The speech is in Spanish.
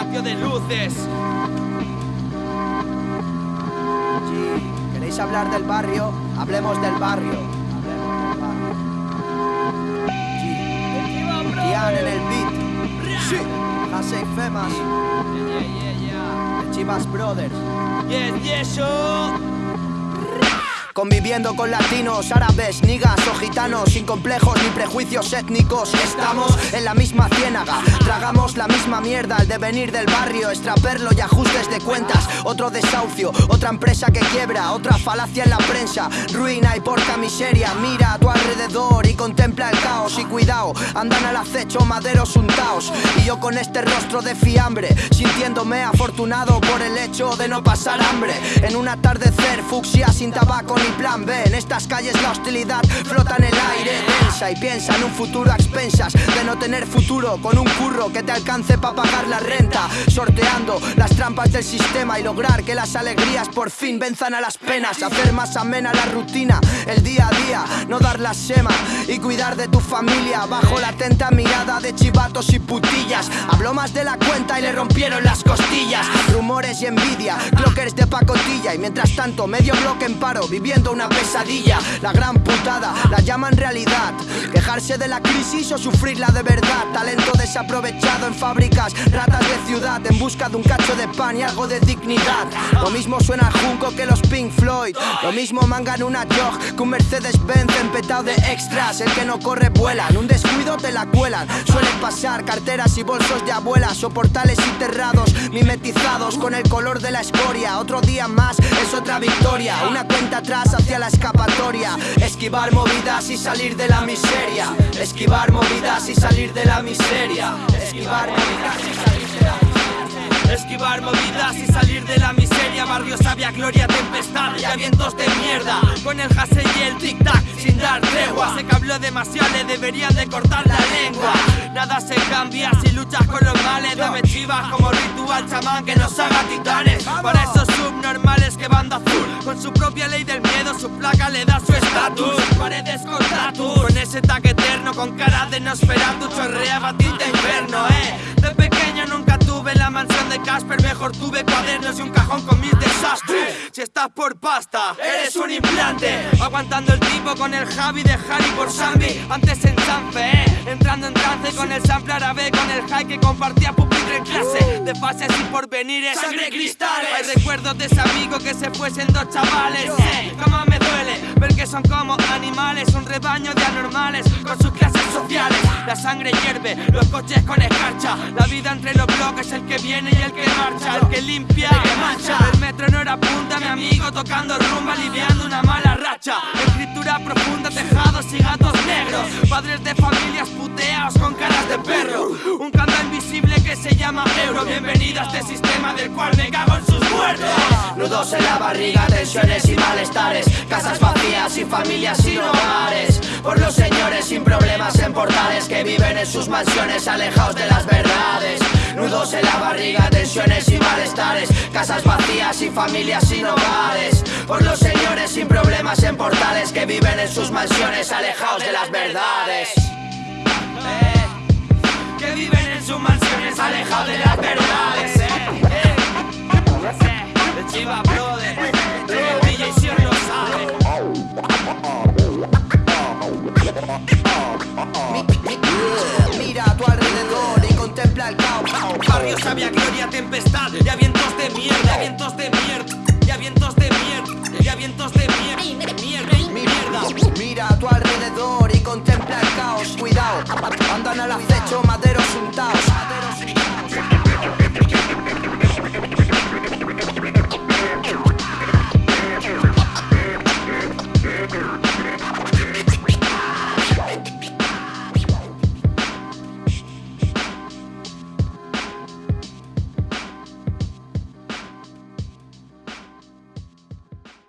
patio de luces. ¿Queréis hablar del barrio? Hablemos del barrio. Kian en el beat. Sí. Hasei Femas. Yeah, yeah, yeah. Chivas Brothers. Yes, yes, yo. Conviviendo con latinos, árabes, nigas o gitanos Sin complejos ni prejuicios étnicos Estamos en la misma ciénaga. Tragamos la misma mierda al devenir del barrio Extraperlo y ajustes de cuentas. Otro desahucio, otra empresa que quiebra Otra falacia en la prensa. Ruina y porca miseria Mira a tu alrededor y contempla el caos. Y cuidado, andan al acecho maderos untaos. Y yo con este rostro de fiambre Sintiéndome afortunado por el hecho de no pasar hambre. En un atardecer fucsia sin tabaco ni plan B. En estas calles la hostilidad flota en el aire densa Y piensa en un futuro a expensas De no tener futuro. Con un curro que te alcance para pagar la renta Sorteando las trampas del sistema Y lograr que las alegrías por fin venzan a las penas. Hacer más amena la rutina, el día a día No dar la sema y cuidar de tu familia. Bajo la atenta mirada de chivatos y putillas Habló más de la cuenta y le rompieron las costillas y envidia, clockers de pacotilla Y mientras tanto medio bloque en paro viviendo una pesadilla. La gran putada, la llaman realidad. Quejarse de la crisis o sufrirla de verdad. Talento desaprovechado en fábricas, ratas de ciudad En busca de un cacho de pan y algo de dignidad. Lo mismo suena al junco que los Pink Floyd. Lo mismo mangan una jog que un Mercedes-Benz empetado de extras. El que no corre vuela, en un descuido te la cuelan. Suelen pasar carteras y bolsos de abuelas O portales enterrados, mimetizados con el color de la escoria Otro día más es otra victoria. Una cuenta atrás hacia la escapatoria Esquivar movidas y salir de la miseria. Esquivar movidas y salir de la miseria. Esquivar movidas y salir de la miseria. Esquivar movidas y salir de la miseria. Barrio sabia, gloria, tempestad y vientos de mierda. Con el hasel y el tic-tac sin dar Sé que habló demasiado, le deberían de cortar la lengua. Nada se cambia si luchas con los males. Dame chivas como ritual chamán que nos haga titanes. Para esos subnormales que banda azul Con su propia ley del su placa le da su estatus. Paredes con tatu Con ese tag eterno, con cara de Nosferatu Chorreaba tinta inferno, eh. De pequeño nunca tuve la mansión de Casper Mejor tuve cuadernos y un cajón con mis desastres. Si estás por pasta, eres un implante. Aguantando el tipo con el Javi de Harry por Sambi Antes en Sanfe, eh. Entrando en trance con el sample árabe Con el high que compartía clase De fases y porvenires Sangre cristales. Hay recuerdos de ese amigo que se fue siendo chavales. Eh, Cómo me duele ver que son como animales Un rebaño de anormales con sus clases sociales. La sangre hierve, los coches con escarcha La vida entre los bloques, el que viene y el que marcha El que limpia, el que mancha El metro no era punta, mi amigo tocando rumba Aliviando una mala racha. Escritura profunda, tejados y gatos Padres de familias puteados con caras de perro. Un candado invisible que se llama euro. Bienvenido a este sistema del cual me cago en sus muertos. Nudos en la barriga, tensiones y malestares. Casas vacías y familias sin hogares. Por los señores sin problemas en portales Que viven en sus mansiones alejados de las verdades. Nudos en la barriga, tensiones y malestares. Casas vacías y familias sin hogares. Por los en portales Que viven en sus mansiones alejados de las verdades Eh, que viven en sus mansiones alejados de las verdades. Eh, eh. Chiva Brother, el DJ Sion lo sabe. Mira a tu alrededor y contempla el caos Barrio sabia, gloria, tempestad, y a vientos de mierda, y a vientos de mierda, y a vientos de mierda, y a vientos de mierda, mierda. Mira a tu alrededor y contempla el caos Cuidado, andan al acecho